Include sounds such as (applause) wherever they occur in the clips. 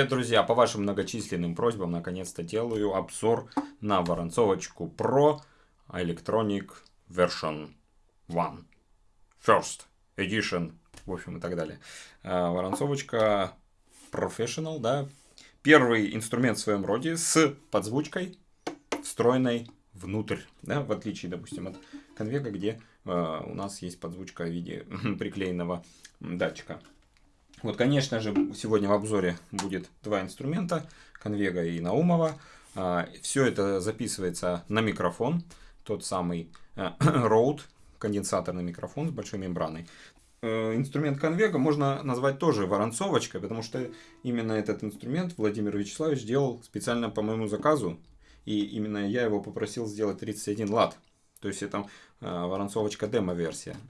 Привет, друзья! По вашим многочисленным просьбам, наконец-то делаю обзор на воронцовочку Pro Electronic Version 1. First Edition, в общем, и так далее. А, воронцовочка Professional, да. Первый инструмент в своем роде с подзвучкой, встроенной внутрь, да, в отличие, допустим, от конвега, где э, у нас есть подзвучка в виде (laughs) приклеенного датчика. Вот, конечно же, сегодня в обзоре будет два инструмента, Конвега и Наумова. А, Все это записывается на микрофон, тот самый э, (clears throat) Rode, конденсаторный микрофон с большой мембраной. Э, инструмент конвега можно назвать тоже воронцовочкой, потому что именно этот инструмент Владимир Вячеславович делал специально по моему заказу. И именно я его попросил сделать 31 лат. То есть это э, воронцовочка демо-версия. (laughs)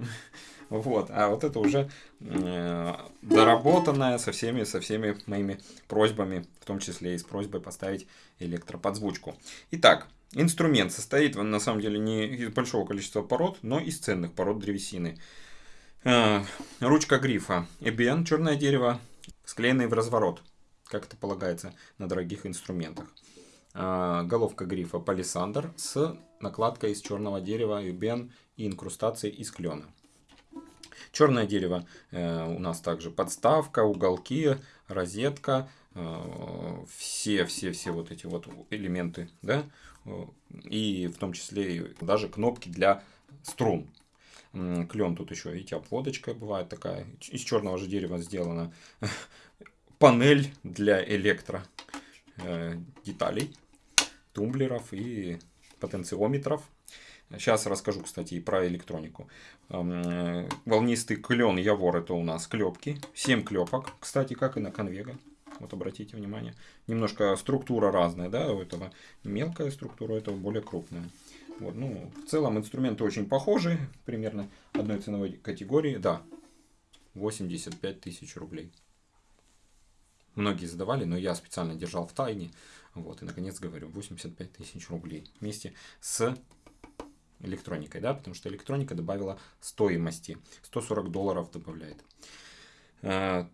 Вот, а вот это уже э, доработанная со всеми, со всеми моими просьбами, в том числе и с просьбой поставить электроподзвучку. Итак, инструмент состоит на самом деле не из большого количества пород, но из ценных пород древесины. Э, ручка грифа Эбен, черное дерево, склеенный в разворот, как это полагается на дорогих инструментах. Э, головка грифа палисандр с накладкой из черного дерева Эбен и инкрустацией из клена. Черное дерево э, у нас также подставка, уголки, розетка, э, все, все, все вот эти вот элементы, да, и в том числе даже кнопки для струн. Клен тут еще, видите, обводочка бывает такая, из черного же дерева сделана. (laughs) Панель для электро э, деталей, тумблеров и потенциометров. Сейчас расскажу, кстати, и про электронику. Э, волнистый клен Явор это у нас клепки. 7 клепок, кстати, как и на конвега. Вот обратите внимание. Немножко структура разная, да, у этого мелкая структура, у этого более крупная. Вот, ну, в целом инструменты очень похожи, примерно одной ценовой категории. Да, 85 тысяч рублей. Многие задавали, но я специально держал в тайне. Вот, и наконец говорю, 85 тысяч рублей вместе с электроникой, да, потому что электроника добавила стоимости. 140 долларов добавляет. А,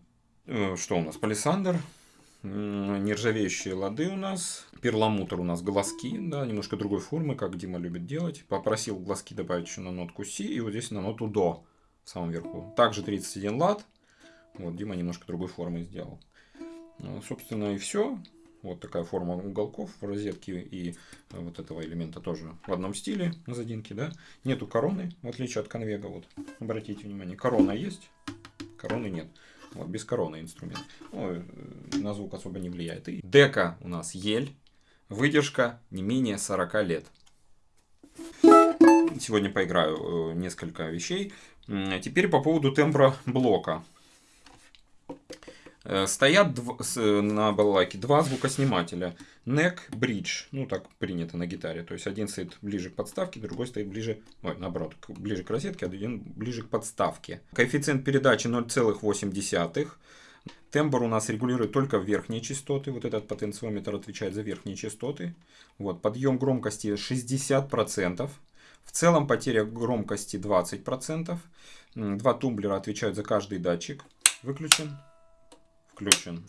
э, что у нас? Палисандр, нержавеющие лады у нас, перламутр у нас глазки, да, немножко другой формы, как Дима любит делать. Попросил глазки добавить еще на нотку Си и вот здесь на ноту До в самом верху. Также 31 лад. Вот Дима немножко другой формы сделал. Ну, собственно и все. Вот такая форма уголков в розетке и э, вот этого элемента тоже в одном стиле на задинке, да. Нету короны, в отличие от конвега, вот. Обратите внимание, корона есть, короны нет. Вот, без короны инструмент. Ну, э, на звук особо не влияет. И дека у нас ель. Выдержка не менее 40 лет. Сегодня поиграю э, несколько вещей. Теперь по поводу тембра блока. Э, стоят на балалайке два звукоснимателя. Neck, Bridge, ну так принято на гитаре. То есть один стоит ближе к подставке, другой стоит ближе, ой, наоборот, ближе к розетке, а один ближе к подставке. Коэффициент передачи 0,8. Тембр у нас регулирует только верхние частоты. Вот этот потенциометр отвечает за верхние частоты. Вот, подъем громкости 60%. В целом потеря громкости 20%. Два тумблера отвечают за каждый датчик. Выключен включен.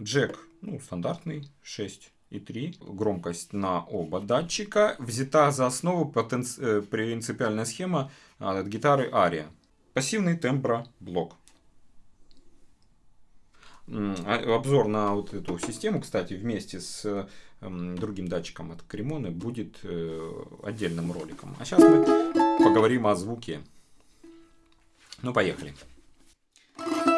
Джек, ну, стандартный, 6,3. Громкость на оба датчика. Взята за основу потенци... Э, принципиальная схема а, от гитары Ария. Пассивный темброблок. А, обзор на вот эту систему, кстати, вместе с другим датчиком от Кремоны будет э, отдельным роликом. А сейчас мы поговорим о звуке. Ну, поехали. Еще.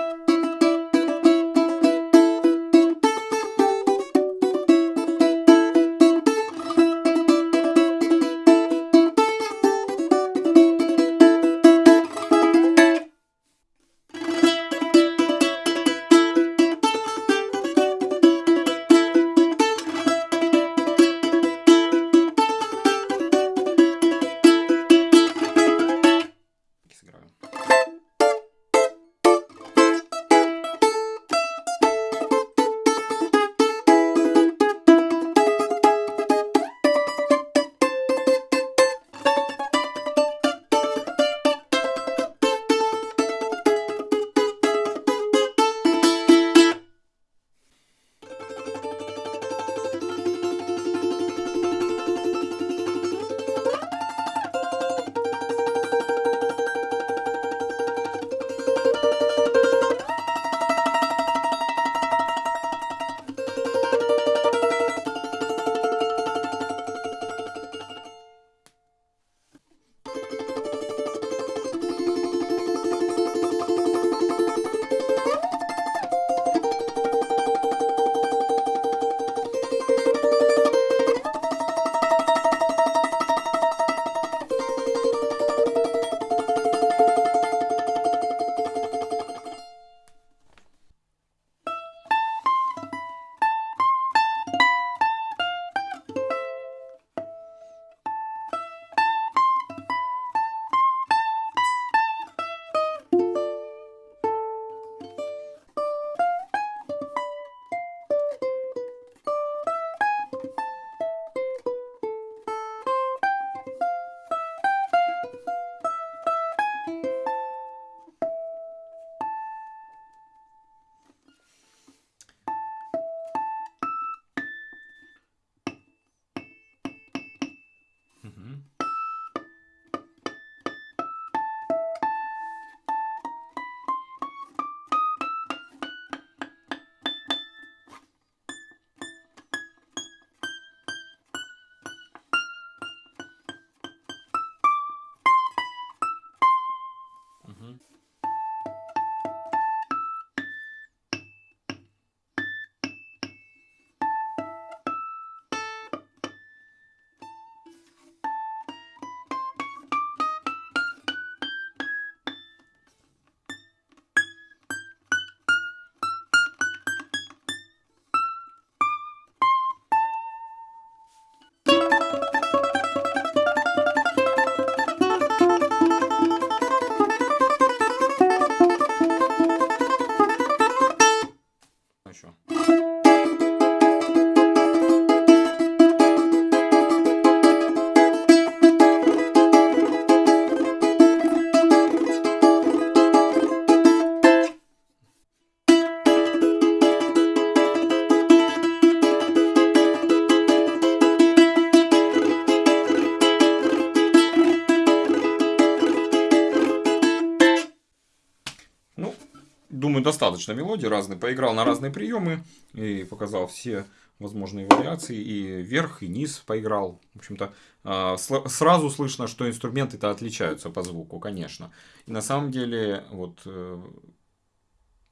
Думаю, достаточно мелодий разные. Поиграл на разные приемы и показал все возможные вариации. И вверх, и низ поиграл. В общем-то, а, сразу слышно, что инструменты-то отличаются по звуку, конечно. И на самом деле, вот э,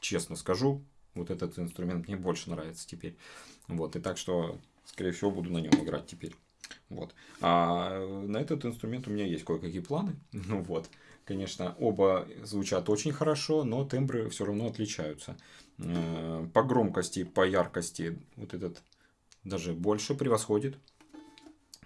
честно скажу, вот этот инструмент мне больше нравится теперь. Вот, и так что, скорее всего, буду на нем играть теперь. Вот. А на этот инструмент у меня есть кое-какие планы. (laughs) Ну вот. Конечно, оба звучат очень хорошо, но тембры все равно отличаются. Э, По громкости, по яркости вот этот даже больше превосходит.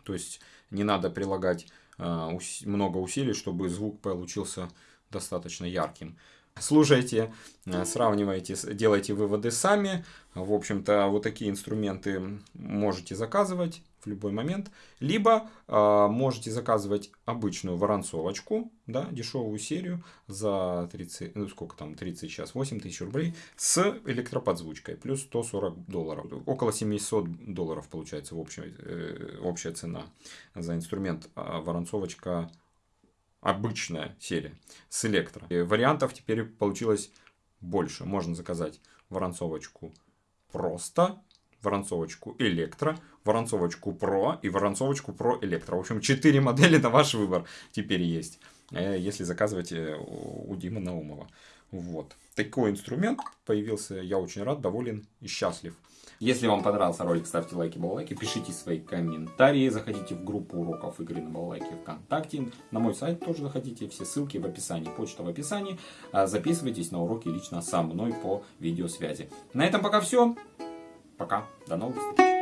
То есть не надо прилагать ус- много усилий, чтобы звук получился достаточно ярким. Слушайте, э, сравнивайте, делайте выводы сами. В общем-то, вот такие инструменты можете заказывать в любой момент. Либо а, можете заказывать обычную воронцовочку, да, дешевую серию за 30, ну сколько там, 30 сейчас, 8 тысяч рублей с электроподзвучкой, плюс 140 долларов. Около 700 долларов получается в общей, э, общая цена за инструмент. А воронцовочка обычная серия с электро. И вариантов теперь получилось больше. Можно заказать воронцовочку просто, воронцовочку электро, воронцовочку про и воронцовочку про электро. В общем, 4 модели (laughs) на ваш выбор теперь есть, э, если заказывать э, у Димы Наумова. Вот. Такой инструмент появился. Я очень рад, доволен и счастлив. Если вам понравился ролик, ставьте лайки, балалайки, пишите свои комментарии, заходите в группу уроков игры на балалайке ВКонтакте, на мой сайт тоже заходите, все ссылки в описании, почта в описании, А записывайтесь на уроки лично со мной по видеосвязи. На этом пока все, пока, до новых встреч.